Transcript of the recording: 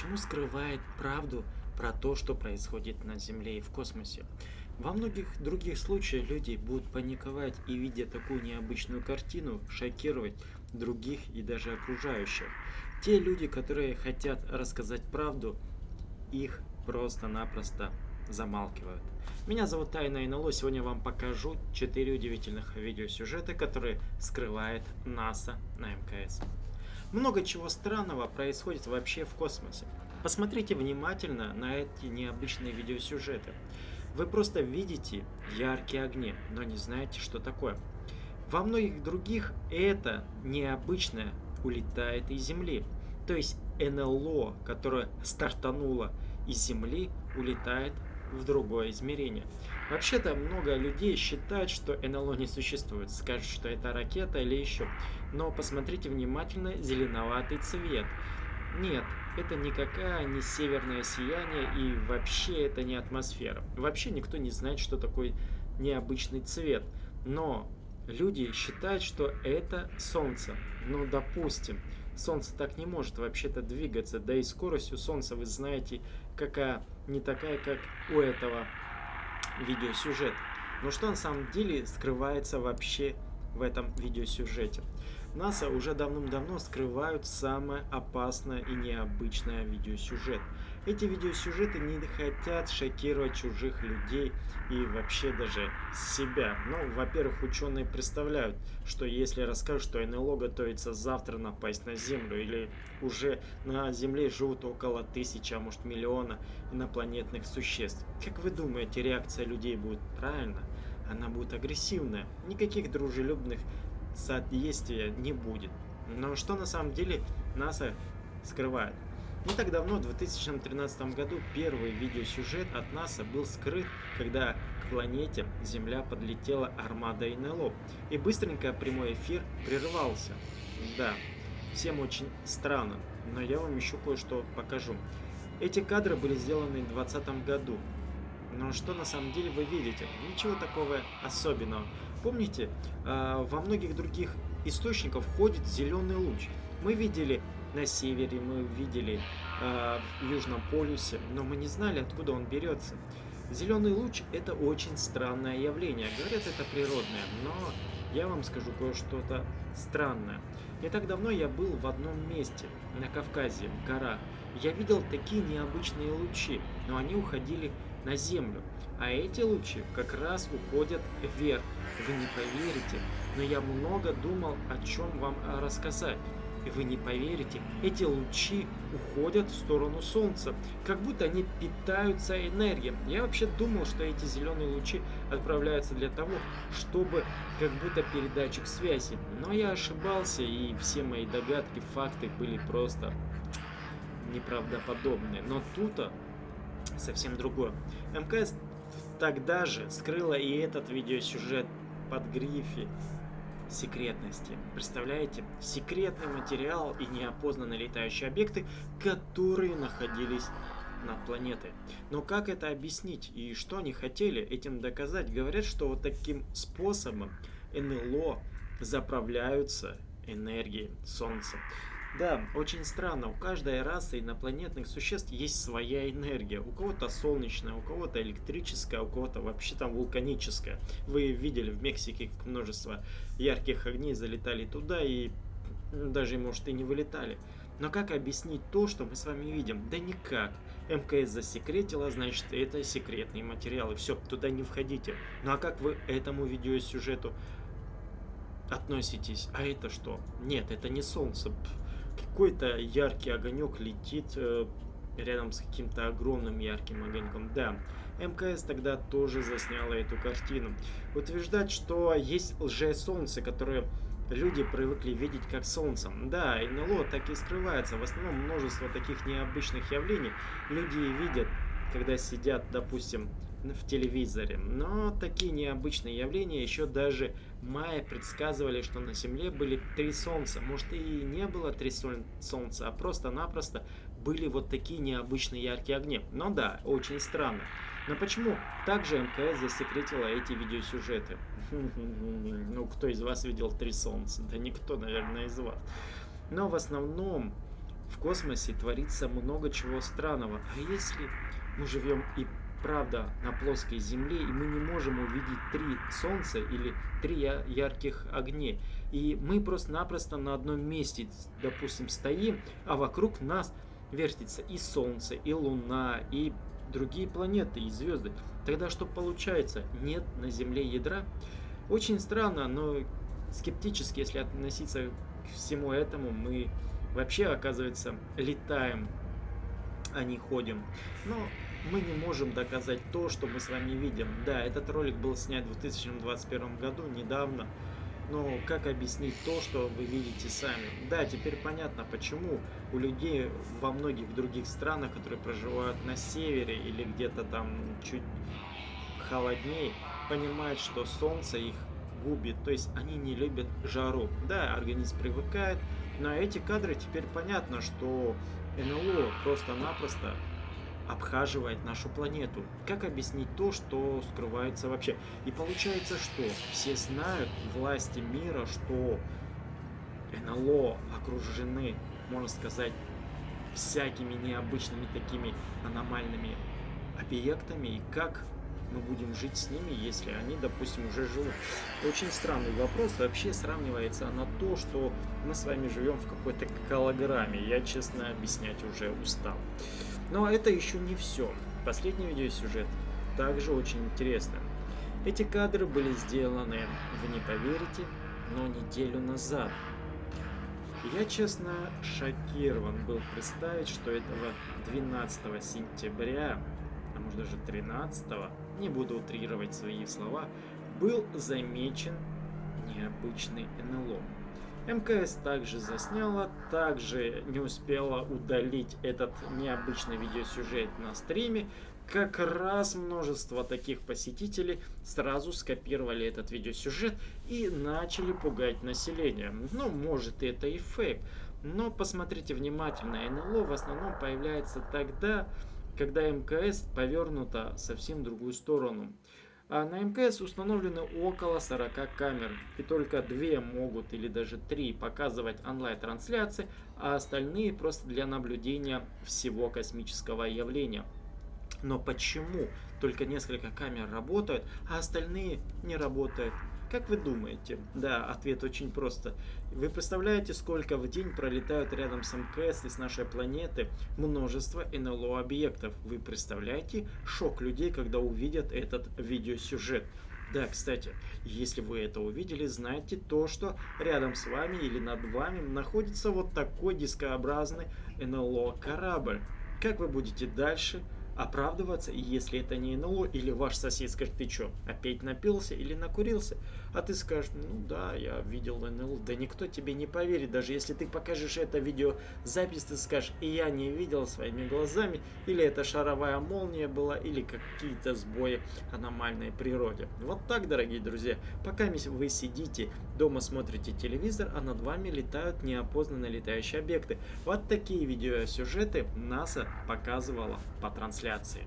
почему скрывает правду про то, что происходит на Земле и в космосе. Во многих других случаях люди будут паниковать и, видя такую необычную картину, шокировать других и даже окружающих. Те люди, которые хотят рассказать правду, их просто-напросто замалкивают. Меня зовут Тайна НЛО. Сегодня я вам покажу 4 удивительных видеосюжета, которые скрывает НАСА на МКС. Много чего странного происходит вообще в космосе. Посмотрите внимательно на эти необычные видеосюжеты. Вы просто видите яркие огни, но не знаете, что такое. Во многих других это необычное улетает из Земли. То есть НЛО, которое стартануло из Земли, улетает в другое измерение. Вообще-то много людей считают, что НЛО не существует, скажут, что это ракета или еще. Но посмотрите внимательно зеленоватый цвет. Нет, это никакая не северное сияние и вообще это не атмосфера. Вообще никто не знает, что такое необычный цвет. Но люди считают, что это Солнце. Ну, допустим, Солнце так не может вообще-то двигаться, да и скорость у Солнца, вы знаете, какая не такая, как у этого видеосюжета. Но что на самом деле скрывается вообще в этом видеосюжете? НАСА уже давным-давно скрывают самое опасное и необычное видеосюжет. Эти видеосюжеты не хотят шокировать чужих людей и вообще даже себя. Ну, во-первых, ученые представляют, что если расскажут, что НЛО готовится завтра напасть на Землю, или уже на Земле живут около тысячи, а может миллиона инопланетных существ, как вы думаете, реакция людей будет правильно? Она будет агрессивная. Никаких дружелюбных соответствия не будет. Но что на самом деле НАСА скрывает? Не так давно, в 2013 году, первый видеосюжет от НАСА был скрыт, когда к планете Земля подлетела армада НЛО, и быстренько прямой эфир прервался. Да, всем очень странно, но я вам еще кое-что покажу. Эти кадры были сделаны в 2020 году, но что на самом деле вы видите? Ничего такого особенного. Помните, а, во многих других источниках входит зеленый луч. Мы видели на севере, мы видели а, в Южном полюсе, но мы не знали, откуда он берется. Зеленый луч – это очень странное явление. Говорят, это природное, но я вам скажу кое-что-то странное. Не так давно я был в одном месте, на Кавказе, в горах. Я видел такие необычные лучи, но они уходили на Землю. А эти лучи как раз уходят вверх. Вы не поверите, но я много думал, о чем вам рассказать. И вы не поверите, эти лучи уходят в сторону Солнца, как будто они питаются энергией. Я вообще думал, что эти зеленые лучи отправляются для того, чтобы как будто передатчик связи. Но я ошибался, и все мои догадки, факты были просто неправдоподобные. Но тут совсем другое. МКС тогда же скрыла и этот видеосюжет под грифе секретности. Представляете? Секретный материал и неопознанные летающие объекты, которые находились над планетой. Но как это объяснить и что они хотели этим доказать? Говорят, что вот таким способом НЛО заправляются энергией Солнца. Да, очень странно. У каждой расы инопланетных существ есть своя энергия. У кого-то солнечная, у кого-то электрическая, у кого-то вообще там вулканическая. Вы видели в Мексике множество ярких огней залетали туда и даже, может, и не вылетали. Но как объяснить то, что мы с вами видим? Да никак. МКС засекретила, значит, это секретные материалы. Все, туда не входите. Ну а как вы этому видеосюжету относитесь? А это что? Нет, это не солнце какой-то яркий огонек летит э, рядом с каким-то огромным ярким огоньком. Да, МКС тогда тоже засняла эту картину. Утверждать, что есть лже-солнце, которое люди привыкли видеть как солнцем. Да, НЛО так и скрывается. В основном множество таких необычных явлений люди видят, когда сидят, допустим, в телевизоре. Но такие необычные явления еще даже майя предсказывали, что на Земле были три Солнца. Может и не было три Солнца, а просто-напросто были вот такие необычные яркие огни. Но да, очень странно. Но почему также МКС засекретила эти видеосюжеты? Ну, кто из вас видел три Солнца? Да никто, наверное, из вас. Но в основном в космосе творится много чего странного. А если мы живем и правда на плоской Земле, и мы не можем увидеть три Солнца или три ярких огней. И мы просто-напросто на одном месте, допустим, стоим, а вокруг нас вертится и Солнце, и Луна, и другие планеты, и звезды. Тогда что получается? Нет на Земле ядра? Очень странно, но скептически, если относиться к всему этому, мы вообще, оказывается, летаем, а не ходим. Но мы не можем доказать то, что мы с вами видим. Да, этот ролик был снят в 2021 году, недавно. Но как объяснить то, что вы видите сами? Да, теперь понятно, почему у людей во многих других странах, которые проживают на севере или где-то там чуть холоднее, понимают, что солнце их губит, то есть они не любят жару. Да, организм привыкает, но эти кадры теперь понятно, что НЛО просто-напросто обхаживает нашу планету. Как объяснить то, что скрывается вообще? И получается, что все знают, власти мира, что НЛО окружены, можно сказать, всякими необычными такими аномальными объектами, и как мы будем жить с ними, если они, допустим, уже живут. Очень странный вопрос. Вообще сравнивается на то, что мы с вами живем в какой-то голограмме. Я, честно, объяснять уже устал. Но это еще не все. Последний видеосюжет также очень интересный. Эти кадры были сделаны, вы не поверите, но неделю назад. Я, честно, шокирован был представить, что этого 12 сентября, а может даже 13, не буду утрировать свои слова, был замечен необычный НЛО. МКС также засняла, также не успела удалить этот необычный видеосюжет на стриме. Как раз множество таких посетителей сразу скопировали этот видеосюжет и начали пугать население. Ну, может это и фейк, но посмотрите внимательно, НЛО в основном появляется тогда, когда МКС повернута совсем в другую сторону. А на МКС установлены около 40 камер, и только две могут или даже три показывать онлайн-трансляции, а остальные просто для наблюдения всего космического явления. Но почему только несколько камер работают, а остальные не работают? Как вы думаете? Да, ответ очень просто. Вы представляете, сколько в день пролетают рядом с МКС и с нашей планеты множество НЛО объектов? Вы представляете шок людей, когда увидят этот видеосюжет? Да, кстати, если вы это увидели, знайте то, что рядом с вами или над вами находится вот такой дискообразный НЛО корабль. Как вы будете дальше оправдываться, если это не НЛО, или ваш сосед скажет, ты что, опять напился или накурился? А ты скажешь, ну да, я видел НЛО. Да никто тебе не поверит, даже если ты покажешь это видеозапись, ты скажешь, и я не видел своими глазами, или это шаровая молния была, или какие-то сбои аномальной природе. Вот так, дорогие друзья, пока вы сидите дома, смотрите телевизор, а над вами летают неопознанные летающие объекты. Вот такие видеосюжеты НАСА показывала по трансляции.